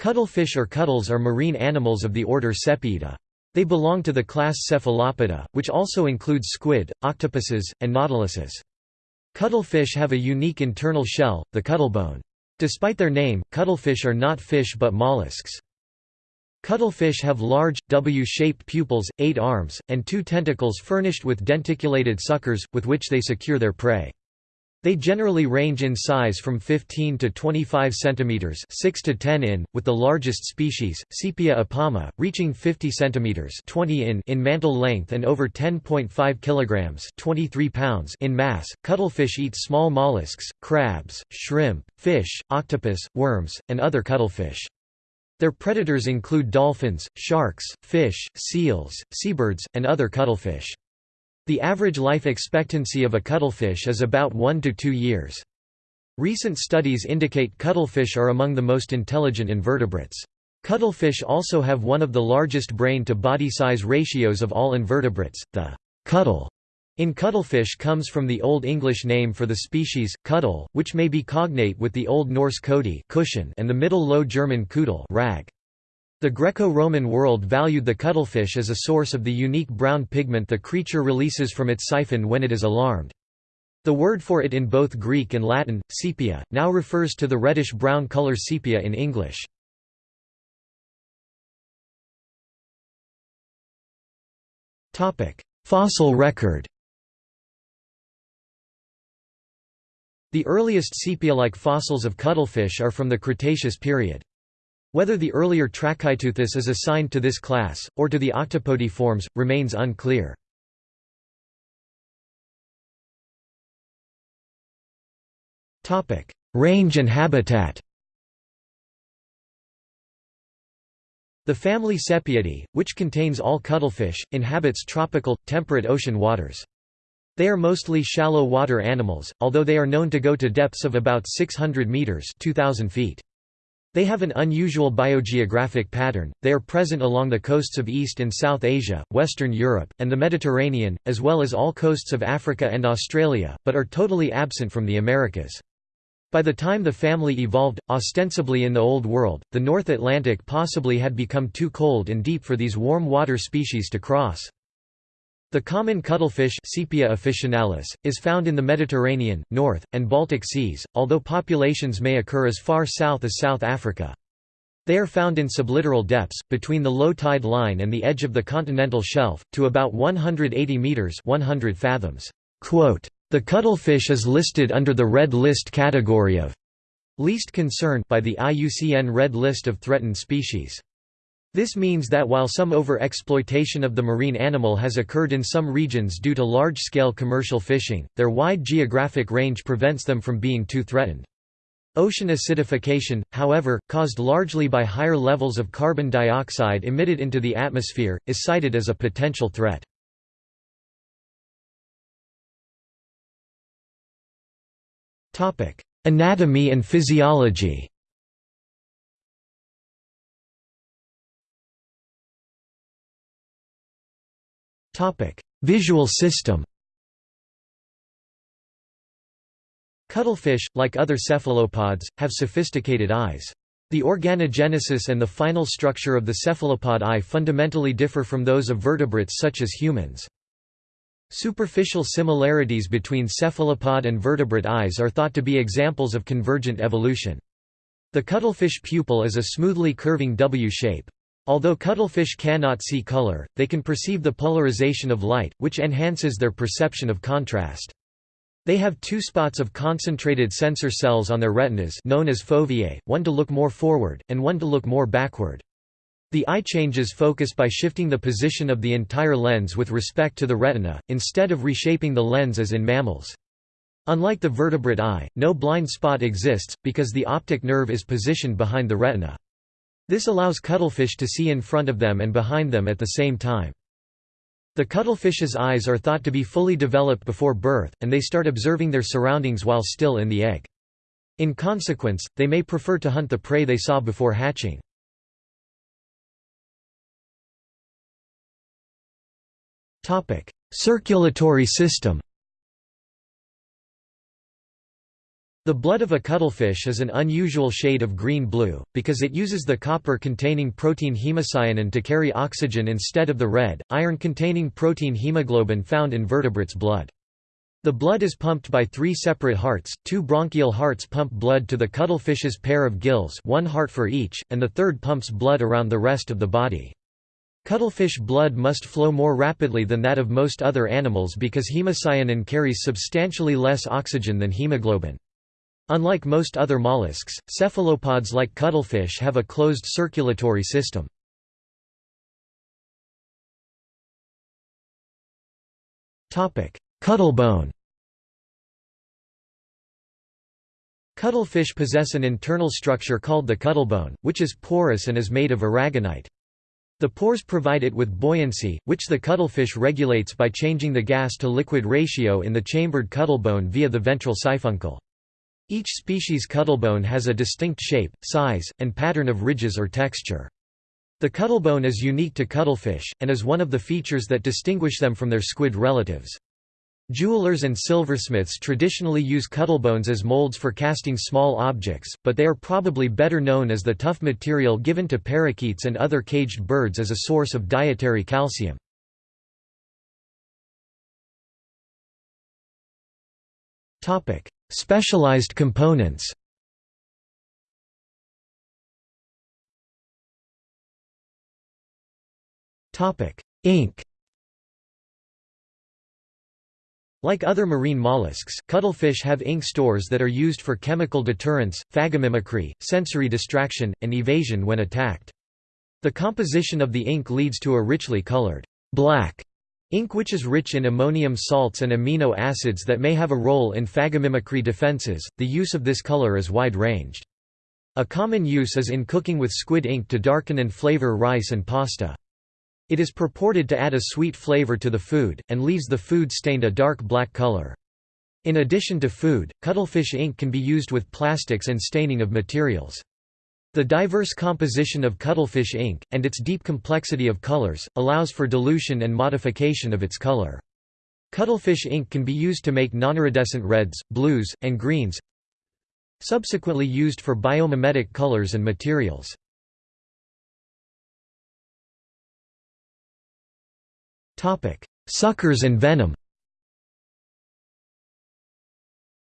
Cuttlefish or cuttles are marine animals of the order Sepiida. They belong to the class Cephalopoda, which also includes squid, octopuses, and nautiluses. Cuttlefish have a unique internal shell, the cuttlebone. Despite their name, cuttlefish are not fish but mollusks. Cuttlefish have large, W-shaped pupils, eight arms, and two tentacles furnished with denticulated suckers, with which they secure their prey. They generally range in size from 15 to 25 cm 6 to 10 in, with the largest species, Sepia apama, reaching 50 cm 20 in in mantle length and over 10.5 kg 23 pounds in mass. Cuttlefish eat small mollusks, crabs, shrimp, fish, octopus, worms, and other cuttlefish. Their predators include dolphins, sharks, fish, seals, seabirds, and other cuttlefish. The average life expectancy of a cuttlefish is about 1 to 2 years. Recent studies indicate cuttlefish are among the most intelligent invertebrates. Cuttlefish also have one of the largest brain-to-body size ratios of all invertebrates, the cuttle in cuttlefish comes from the Old English name for the species, cuttle, which may be cognate with the Old Norse kodi cushion and the Middle Low German kudel rag. The Greco-Roman world valued the cuttlefish as a source of the unique brown pigment the creature releases from its siphon when it is alarmed. The word for it in both Greek and Latin, sepia, now refers to the reddish-brown color sepia in English. Fossil record The earliest sepia-like fossils of cuttlefish are from the Cretaceous period. Whether the earlier Trachyteuthis is assigned to this class, or to the octopody forms, remains unclear. Range and habitat The family Sepiidae, which contains all cuttlefish, inhabits tropical, temperate ocean waters. They are mostly shallow water animals, although they are known to go to depths of about 600 meters 2000 feet. They have an unusual biogeographic pattern, they are present along the coasts of East and South Asia, Western Europe, and the Mediterranean, as well as all coasts of Africa and Australia, but are totally absent from the Americas. By the time the family evolved, ostensibly in the Old World, the North Atlantic possibly had become too cold and deep for these warm water species to cross. The common cuttlefish Sepia officinalis, is found in the Mediterranean, North, and Baltic seas, although populations may occur as far south as South Africa. They are found in sublittoral depths, between the low tide line and the edge of the continental shelf, to about 180 metres 100 fathoms. The cuttlefish is listed under the Red List category of least concern by the IUCN Red List of Threatened Species. This means that while some over-exploitation of the marine animal has occurred in some regions due to large-scale commercial fishing, their wide geographic range prevents them from being too threatened. Ocean acidification, however, caused largely by higher levels of carbon dioxide emitted into the atmosphere, is cited as a potential threat. Anatomy and physiology Visual system Cuttlefish, like other cephalopods, have sophisticated eyes. The organogenesis and the final structure of the cephalopod eye fundamentally differ from those of vertebrates such as humans. Superficial similarities between cephalopod and vertebrate eyes are thought to be examples of convergent evolution. The cuttlefish pupil is a smoothly curving W shape. Although cuttlefish cannot see color, they can perceive the polarization of light, which enhances their perception of contrast. They have two spots of concentrated sensor cells on their retinas known as foveae, one to look more forward, and one to look more backward. The eye changes focus by shifting the position of the entire lens with respect to the retina, instead of reshaping the lens as in mammals. Unlike the vertebrate eye, no blind spot exists, because the optic nerve is positioned behind the retina. This allows cuttlefish to see in front of them and behind them at the same time. The cuttlefish's eyes are thought to be fully developed before birth, and they start observing their surroundings while still in the egg. In consequence, they may prefer to hunt the prey they saw before hatching. Circulatory system The blood of a cuttlefish is an unusual shade of green-blue, because it uses the copper-containing protein hemocyanin to carry oxygen instead of the red, iron-containing protein hemoglobin found in vertebrates' blood. The blood is pumped by three separate hearts, two branchial hearts pump blood to the cuttlefish's pair of gills one heart for each, and the third pumps blood around the rest of the body. Cuttlefish blood must flow more rapidly than that of most other animals because hemocyanin carries substantially less oxygen than hemoglobin. Unlike most other mollusks, cephalopods like cuttlefish have a closed circulatory system. Cuttlebone Cuttlefish possess an internal structure called the cuttlebone, which is porous and is made of aragonite. The pores provide it with buoyancy, which the cuttlefish regulates by changing the gas-to-liquid ratio in the chambered cuttlebone via the ventral siphuncle. Each species cuttlebone has a distinct shape, size, and pattern of ridges or texture. The cuttlebone is unique to cuttlefish, and is one of the features that distinguish them from their squid relatives. Jewelers and silversmiths traditionally use cuttlebones as molds for casting small objects, but they are probably better known as the tough material given to parakeets and other caged birds as a source of dietary calcium. Specialized components Ink Like other marine mollusks, cuttlefish have ink stores that are used for chemical deterrence, phagomimicry, sensory distraction, and evasion when attacked. The composition of the ink leads to a richly colored black Ink which is rich in ammonium salts and amino acids that may have a role in phagomimicry defenses, the use of this color is wide-ranged. A common use is in cooking with squid ink to darken and flavor rice and pasta. It is purported to add a sweet flavor to the food, and leaves the food stained a dark black color. In addition to food, cuttlefish ink can be used with plastics and staining of materials. The diverse composition of cuttlefish ink, and its deep complexity of colors, allows for dilution and modification of its color. Cuttlefish ink can be used to make non-iridescent reds, blues, and greens subsequently used for biomimetic colors and materials. Suckers and venom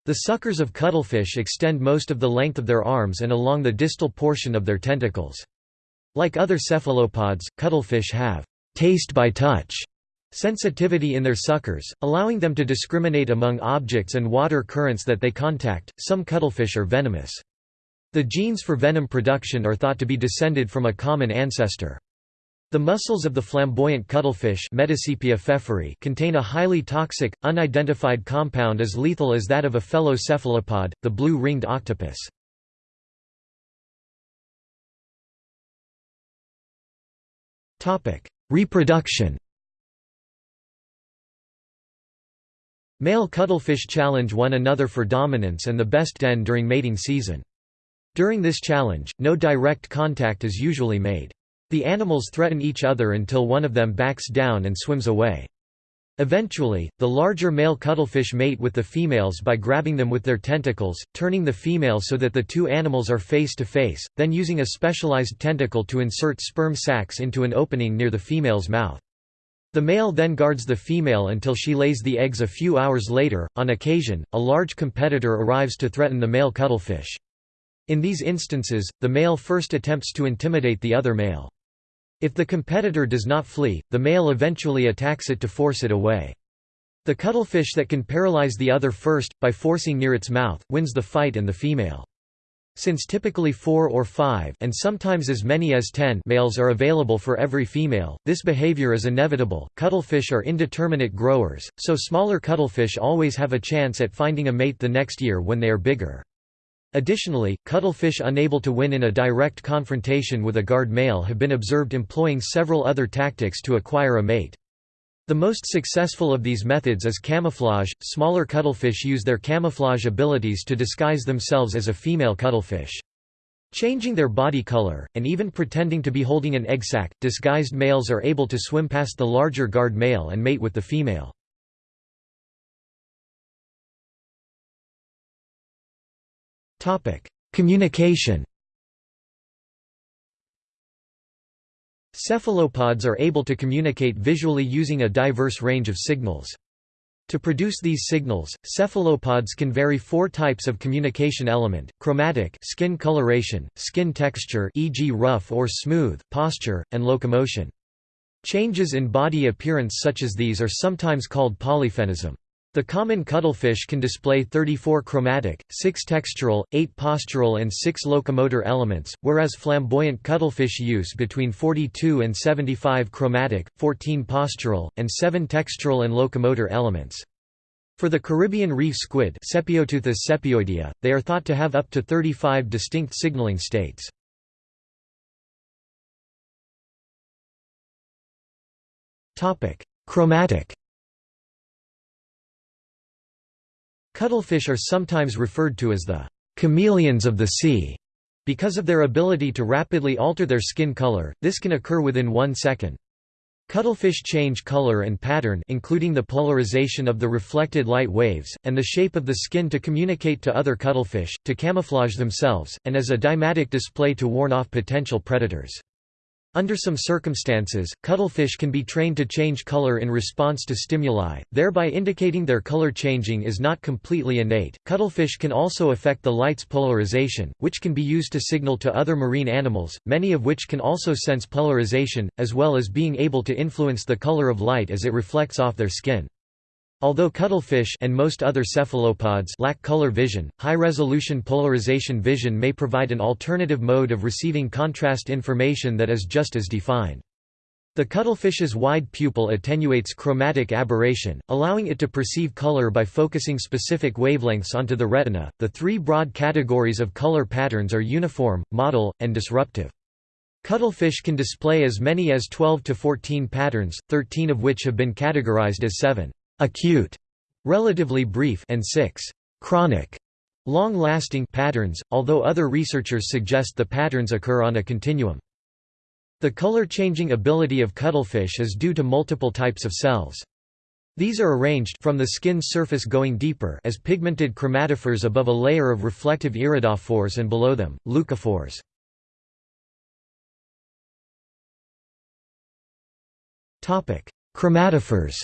the suckers of cuttlefish extend most of the length of their arms and along the distal portion of their tentacles. Like other cephalopods, cuttlefish have taste by touch sensitivity in their suckers, allowing them to discriminate among objects and water currents that they contact. Some cuttlefish are venomous. The genes for venom production are thought to be descended from a common ancestor. The muscles of the flamboyant cuttlefish contain a highly toxic, unidentified compound as lethal as that of a fellow cephalopod, the blue-ringed octopus. Reproduction Male cuttlefish challenge one another for dominance and the best den during mating season. During this challenge, no direct contact is usually made. The animals threaten each other until one of them backs down and swims away. Eventually, the larger male cuttlefish mate with the females by grabbing them with their tentacles, turning the female so that the two animals are face to face, then using a specialized tentacle to insert sperm sacs into an opening near the female's mouth. The male then guards the female until she lays the eggs a few hours later. On occasion, a large competitor arrives to threaten the male cuttlefish. In these instances, the male first attempts to intimidate the other male. If the competitor does not flee, the male eventually attacks it to force it away. The cuttlefish that can paralyze the other first, by forcing near its mouth, wins the fight and the female. Since typically four or five and sometimes as many as ten males are available for every female, this behavior is inevitable. Cuttlefish are indeterminate growers, so smaller cuttlefish always have a chance at finding a mate the next year when they are bigger. Additionally, cuttlefish unable to win in a direct confrontation with a guard male have been observed employing several other tactics to acquire a mate. The most successful of these methods is camouflage. Smaller cuttlefish use their camouflage abilities to disguise themselves as a female cuttlefish. Changing their body color, and even pretending to be holding an egg sac, disguised males are able to swim past the larger guard male and mate with the female. Communication Cephalopods are able to communicate visually using a diverse range of signals. To produce these signals, cephalopods can vary four types of communication element, chromatic skin coloration, skin texture e.g. rough or smooth, posture, and locomotion. Changes in body appearance such as these are sometimes called polyphenism. The common cuttlefish can display 34 chromatic, 6 textural, 8 postural and 6 locomotor elements, whereas flamboyant cuttlefish use between 42 and 75 chromatic, 14 postural, and 7 textural and locomotor elements. For the Caribbean reef squid they are thought to have up to 35 distinct signaling states. Chromatic Cuttlefish are sometimes referred to as the chameleons of the sea. Because of their ability to rapidly alter their skin color, this can occur within one second. Cuttlefish change color and pattern including the polarization of the reflected light waves, and the shape of the skin to communicate to other cuttlefish, to camouflage themselves, and as a deimatic display to warn off potential predators. Under some circumstances, cuttlefish can be trained to change color in response to stimuli, thereby indicating their color changing is not completely innate. Cuttlefish can also affect the light's polarization, which can be used to signal to other marine animals, many of which can also sense polarization, as well as being able to influence the color of light as it reflects off their skin. Although cuttlefish and most other cephalopods lack color vision, high-resolution polarization vision may provide an alternative mode of receiving contrast information that is just as defined. The cuttlefish's wide pupil attenuates chromatic aberration, allowing it to perceive color by focusing specific wavelengths onto the retina. The three broad categories of color patterns are uniform, mottle, and disruptive. Cuttlefish can display as many as 12 to 14 patterns, 13 of which have been categorized as 7 acute, relatively brief, and 6 chronic, long-lasting patterns, although other researchers suggest the patterns occur on a continuum. The color-changing ability of cuttlefish is due to multiple types of cells. These are arranged from the skin's surface going deeper as pigmented chromatophores above a layer of reflective iridophores and below them, leucophores. Chromatophores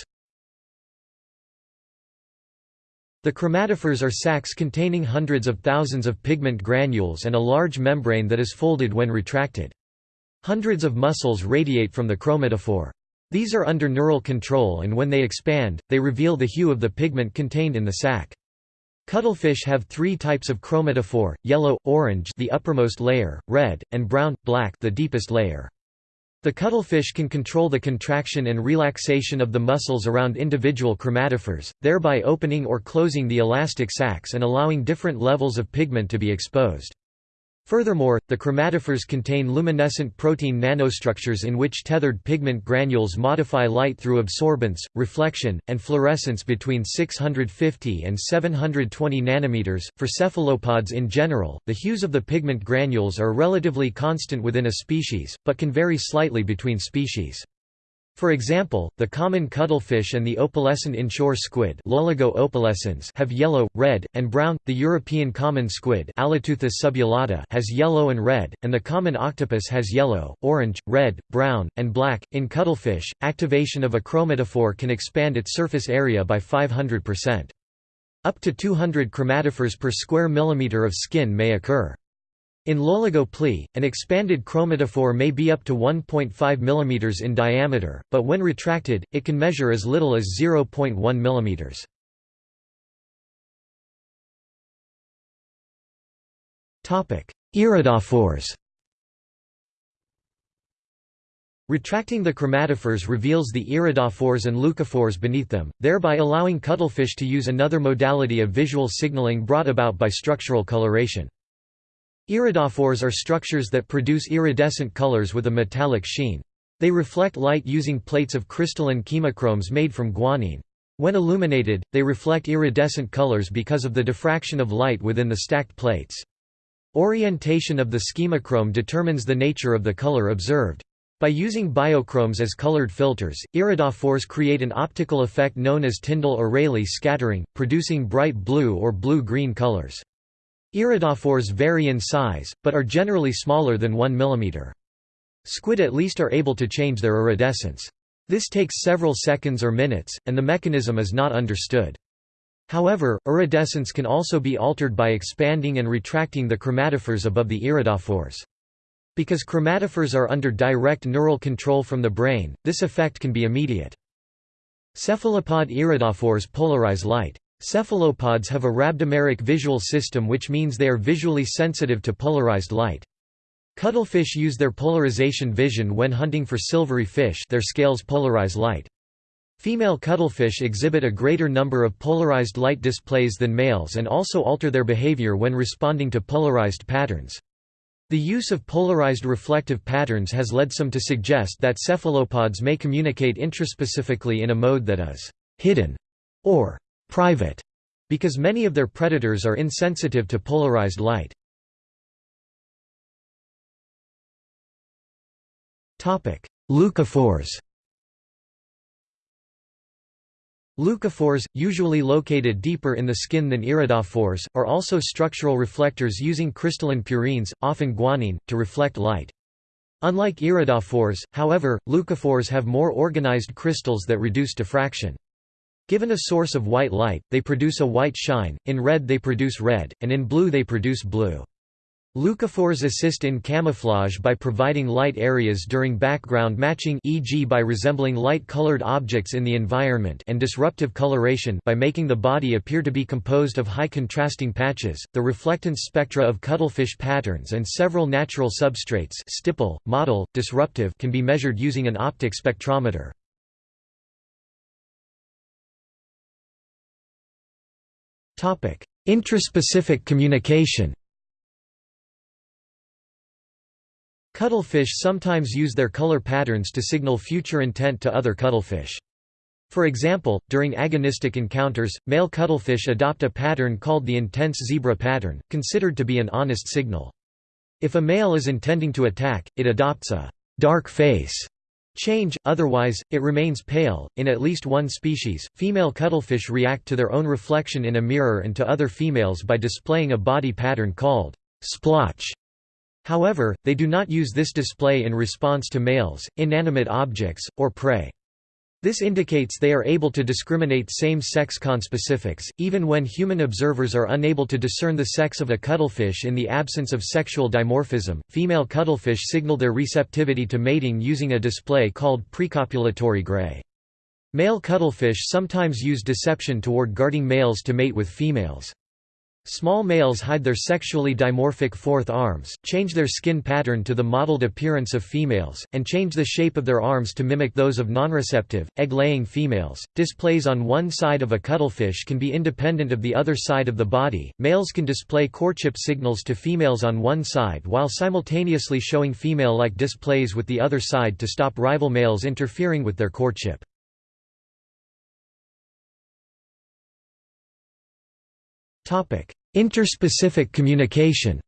The chromatophores are sacs containing hundreds of thousands of pigment granules and a large membrane that is folded when retracted. Hundreds of muscles radiate from the chromatophore. These are under neural control and when they expand, they reveal the hue of the pigment contained in the sac. Cuttlefish have three types of chromatophore, yellow, orange the uppermost layer, red, and brown, black the deepest layer. The cuttlefish can control the contraction and relaxation of the muscles around individual chromatophores, thereby opening or closing the elastic sacs and allowing different levels of pigment to be exposed. Furthermore, the chromatophores contain luminescent protein nanostructures in which tethered pigment granules modify light through absorbance, reflection, and fluorescence between 650 and 720 nanometers. For cephalopods in general, the hues of the pigment granules are relatively constant within a species, but can vary slightly between species. For example, the common cuttlefish and the opalescent inshore squid have yellow, red, and brown. The European common squid subulata has yellow and red, and the common octopus has yellow, orange, red, brown, and black. In cuttlefish, activation of a chromatophore can expand its surface area by 500%. Up to 200 chromatophores per square millimeter of skin may occur. In Loligo plei, an expanded chromatophore may be up to 1.5 mm in diameter, but when retracted, it can measure as little as 0.1 mm. Iridophores Retracting the chromatophores reveals the iridophores and leucophores beneath them, thereby allowing cuttlefish to use another modality of visual signaling brought about by structural coloration. Iridophores are structures that produce iridescent colors with a metallic sheen. They reflect light using plates of crystalline schemochromes made from guanine. When illuminated, they reflect iridescent colors because of the diffraction of light within the stacked plates. Orientation of the schemochrome determines the nature of the color observed. By using biochromes as colored filters, iridophores create an optical effect known as Tyndall or Rayleigh scattering, producing bright blue or blue-green colors. Iridophores vary in size, but are generally smaller than 1 mm. Squid at least are able to change their iridescence. This takes several seconds or minutes, and the mechanism is not understood. However, iridescence can also be altered by expanding and retracting the chromatophores above the iridophores. Because chromatophores are under direct neural control from the brain, this effect can be immediate. Cephalopod iridophores polarize light. Cephalopods have a rhabdomeric visual system which means they are visually sensitive to polarized light. Cuttlefish use their polarization vision when hunting for silvery fish their scales polarize light. Female cuttlefish exhibit a greater number of polarized light displays than males and also alter their behavior when responding to polarized patterns. The use of polarized reflective patterns has led some to suggest that cephalopods may communicate intraspecifically in a mode that is hidden or private because many of their predators are insensitive to polarized light. Leucophores Leucophores, usually located deeper in the skin than iridophores, are also structural reflectors using crystalline purines, often guanine, to reflect light. Unlike iridophores, however, leucophores have more organized crystals that reduce diffraction. Given a source of white light, they produce a white shine, in red they produce red, and in blue they produce blue. Leucophores assist in camouflage by providing light areas during background matching e.g. by resembling light-colored objects in the environment and disruptive coloration by making the body appear to be composed of high contrasting patches. The reflectance spectra of cuttlefish patterns and several natural substrates stipple, mottle, disruptive can be measured using an optic spectrometer. Intraspecific communication Cuttlefish sometimes use their color patterns to signal future intent to other cuttlefish. For example, during agonistic encounters, male cuttlefish adopt a pattern called the intense zebra pattern, considered to be an honest signal. If a male is intending to attack, it adopts a dark face change, otherwise, it remains pale. In at least one species, female cuttlefish react to their own reflection in a mirror and to other females by displaying a body pattern called splotch. However, they do not use this display in response to males, inanimate objects, or prey. This indicates they are able to discriminate same-sex conspecifics, even when human observers are unable to discern the sex of a cuttlefish in the absence of sexual dimorphism. Female cuttlefish signal their receptivity to mating using a display called precopulatory gray. Male cuttlefish sometimes use deception toward guarding males to mate with females. Small males hide their sexually dimorphic fourth arms, change their skin pattern to the mottled appearance of females, and change the shape of their arms to mimic those of nonreceptive, egg-laying females. Displays on one side of a cuttlefish can be independent of the other side of the body. Males can display courtship signals to females on one side while simultaneously showing female-like displays with the other side to stop rival males interfering with their courtship. Interspecific communication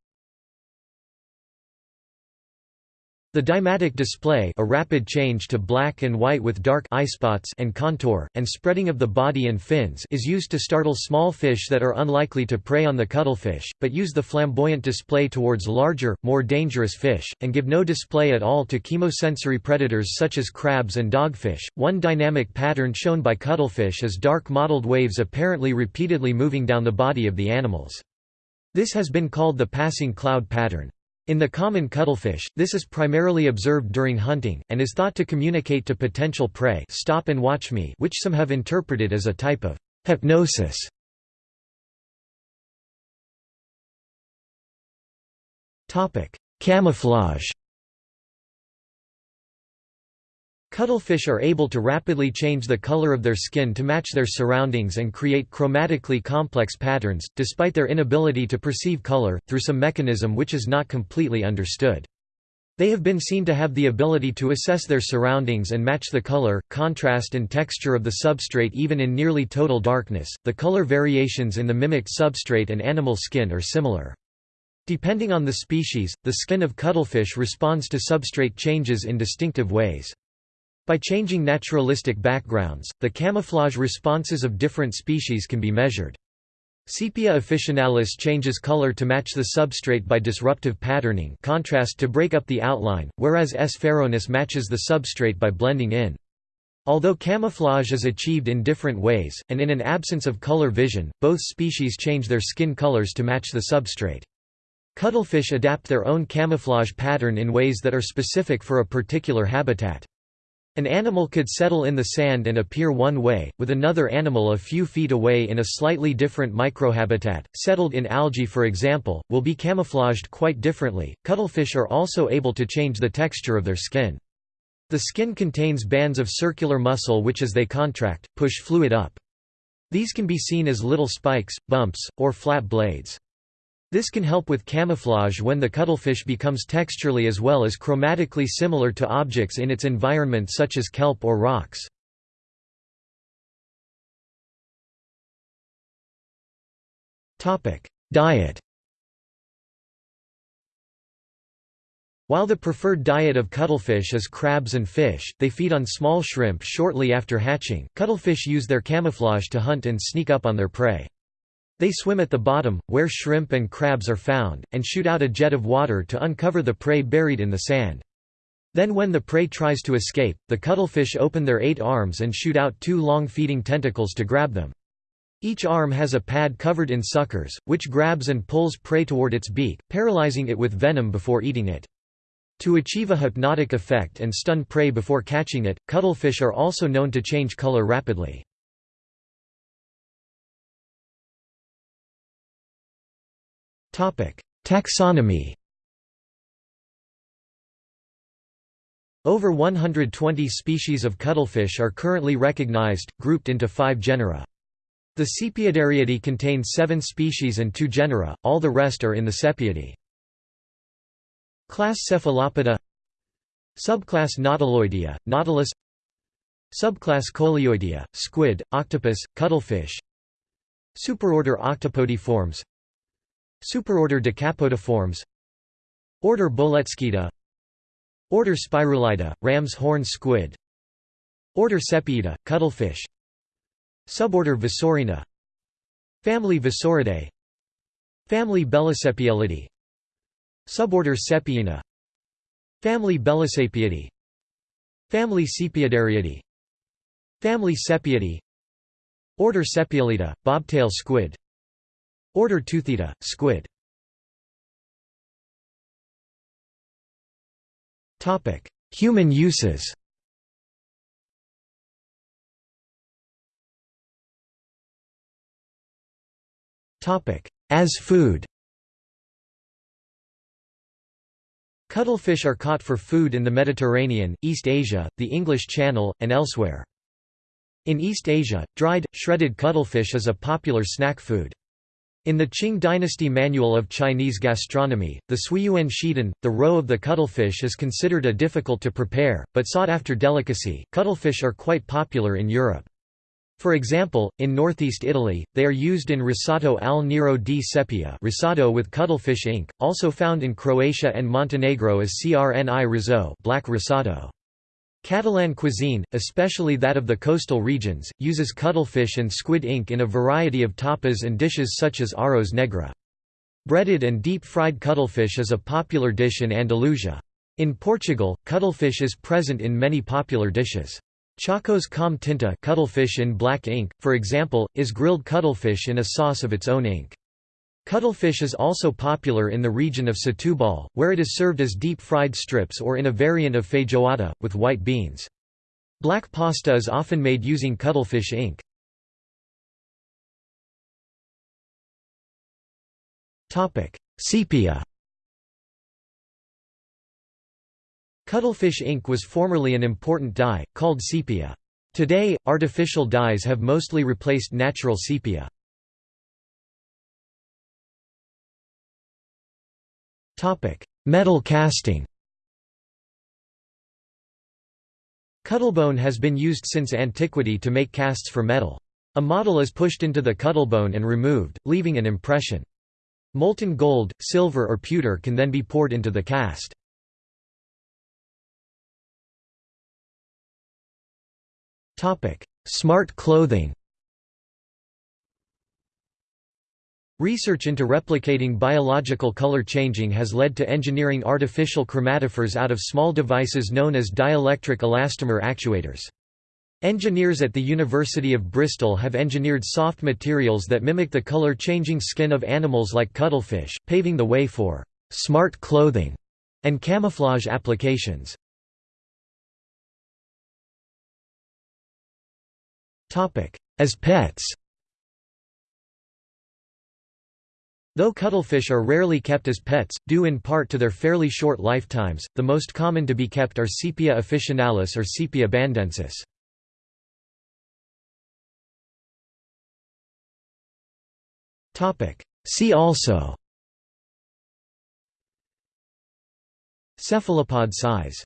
The deimatic display a rapid change to black and white with dark eye spots and contour, and spreading of the body and fins is used to startle small fish that are unlikely to prey on the cuttlefish, but use the flamboyant display towards larger, more dangerous fish, and give no display at all to chemosensory predators such as crabs and dogfish. One dynamic pattern shown by cuttlefish is dark mottled waves apparently repeatedly moving down the body of the animals. This has been called the passing cloud pattern. In the common cuttlefish, this is primarily observed during hunting, and is thought to communicate to potential prey stop and watch me which some have interpreted as a type of hypnosis. Camouflage Cuttlefish are able to rapidly change the color of their skin to match their surroundings and create chromatically complex patterns, despite their inability to perceive color, through some mechanism which is not completely understood. They have been seen to have the ability to assess their surroundings and match the color, contrast, and texture of the substrate even in nearly total darkness. The color variations in the mimicked substrate and animal skin are similar. Depending on the species, the skin of cuttlefish responds to substrate changes in distinctive ways. By changing naturalistic backgrounds, the camouflage responses of different species can be measured. Sepia officinalis changes color to match the substrate by disruptive patterning contrast to break up the outline, whereas S. pharaonis matches the substrate by blending in. Although camouflage is achieved in different ways, and in an absence of color vision, both species change their skin colors to match the substrate. Cuttlefish adapt their own camouflage pattern in ways that are specific for a particular habitat. An animal could settle in the sand and appear one way, with another animal a few feet away in a slightly different microhabitat. Settled in algae, for example, will be camouflaged quite differently. Cuttlefish are also able to change the texture of their skin. The skin contains bands of circular muscle which as they contract, push fluid up. These can be seen as little spikes, bumps, or flat blades. This can help with camouflage when the cuttlefish becomes texturally as well as chromatically similar to objects in its environment such as kelp or rocks. Diet While the preferred diet of cuttlefish is crabs and fish, they feed on small shrimp shortly after hatching. Cuttlefish use their camouflage to hunt and sneak up on their prey. They swim at the bottom, where shrimp and crabs are found, and shoot out a jet of water to uncover the prey buried in the sand. Then when the prey tries to escape, the cuttlefish open their eight arms and shoot out two long feeding tentacles to grab them. Each arm has a pad covered in suckers, which grabs and pulls prey toward its beak, paralyzing it with venom before eating it. To achieve a hypnotic effect and stun prey before catching it, cuttlefish are also known to change color rapidly. Taxonomy Over 120 species of cuttlefish are currently recognized, grouped into five genera. The Sepiadariidae contains seven species and two genera, all the rest are in the Sepiidae. Class Cephalopoda Subclass Nautiloidea, Nautilus Subclass Coleoidea, squid, octopus, cuttlefish Superorder Octopodiformes Superorder Decapodiformes Order Boletzkyida Order Spirulida, ram's horn squid. Order Sepiida, cuttlefish. Suborder Vasseuriina. Family Vasseuriidae. Family Belosepiellidae Suborder Sepiina. Family Belosaepiidae Family Sepiadariidae Family Sepiidae Order Sepiolida, bobtail squid Order Teuthida, squid Topic: Human uses Topic: As food Cuttlefish are caught for food in the Mediterranean, East Asia, the English Channel, and elsewhere. In East Asia, dried, shredded cuttlefish is a popular snack food. In the Qing dynasty manual of Chinese gastronomy, the Suiyuan Shidan, the roe of the cuttlefish is considered a difficult to prepare, but sought after delicacy. Cuttlefish are quite popular in Europe. For example, in northeast Italy, they are used in risotto al nero di seppia risotto with cuttlefish ink, also found in Croatia and Montenegro as crni risotto black risotto. Catalan cuisine, especially that of the coastal regions, uses cuttlefish and squid ink in a variety of tapas and dishes such as arroz negra. Breaded and deep-fried cuttlefish is a popular dish in Andalusia. In Portugal, cuttlefish is present in many popular dishes. Chocos com tinta cuttlefish in black ink, for example, is grilled cuttlefish in a sauce of its own ink. Cuttlefish is also popular in the region of Setúbal, where it is served as deep-fried strips or in a variant of feijoada, with white beans. Black pasta is often made using cuttlefish ink. Sepia Cuttlefish ink was formerly an important dye, called sepia. Today, artificial dyes have mostly replaced natural sepia. Metal casting Cuttlebone has been used since antiquity to make casts for metal. A model is pushed into the cuttlebone and removed, leaving an impression. Molten gold, silver or pewter can then be poured into the cast. Smart clothing Research into replicating biological color changing has led to engineering artificial chromatophores out of small devices known as dielectric elastomer actuators. Engineers at the University of Bristol have engineered soft materials that mimic the color-changing skin of animals like cuttlefish, paving the way for «smart clothing» and camouflage applications. As pets Though cuttlefish are rarely kept as pets, due in part to their fairly short lifetimes, the most common to be kept are Sepia officinalis or Sepia bandensis. See also Cephalopod size